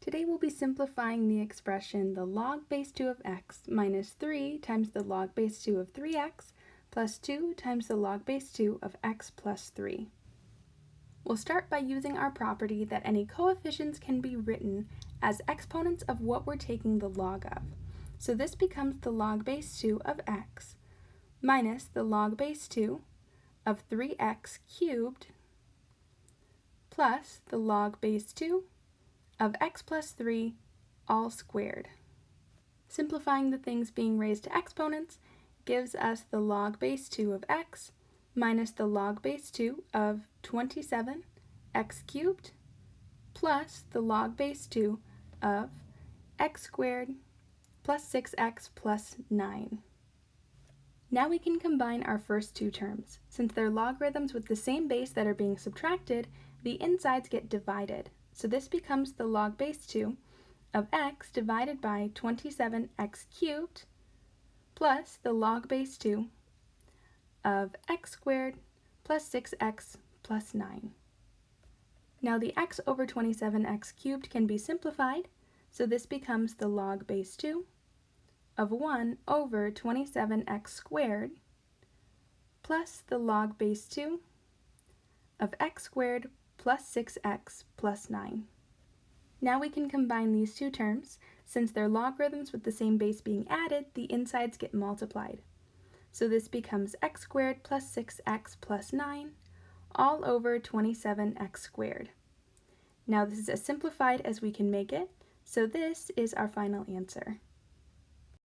Today we'll be simplifying the expression the log base 2 of x minus 3 times the log base 2 of 3x plus 2 times the log base 2 of x plus 3. We'll start by using our property that any coefficients can be written as exponents of what we're taking the log of. So this becomes the log base 2 of x minus the log base 2 of 3x cubed plus the log base 2 of x plus 3 all squared. Simplifying the things being raised to exponents gives us the log base 2 of x minus the log base 2 of 27 x cubed plus the log base 2 of x squared plus 6x plus 9. Now we can combine our first two terms. Since they're logarithms with the same base that are being subtracted, the insides get divided. So this becomes the log base 2 of x divided by 27x cubed plus the log base 2 of x squared plus 6x plus 9. Now the x over 27x cubed can be simplified, so this becomes the log base 2 of 1 over 27x squared plus the log base 2 of x squared plus 6x plus 9. Now we can combine these two terms. Since they're logarithms with the same base being added, the insides get multiplied. So this becomes x squared plus 6x plus 9 all over 27x squared. Now this is as simplified as we can make it, so this is our final answer.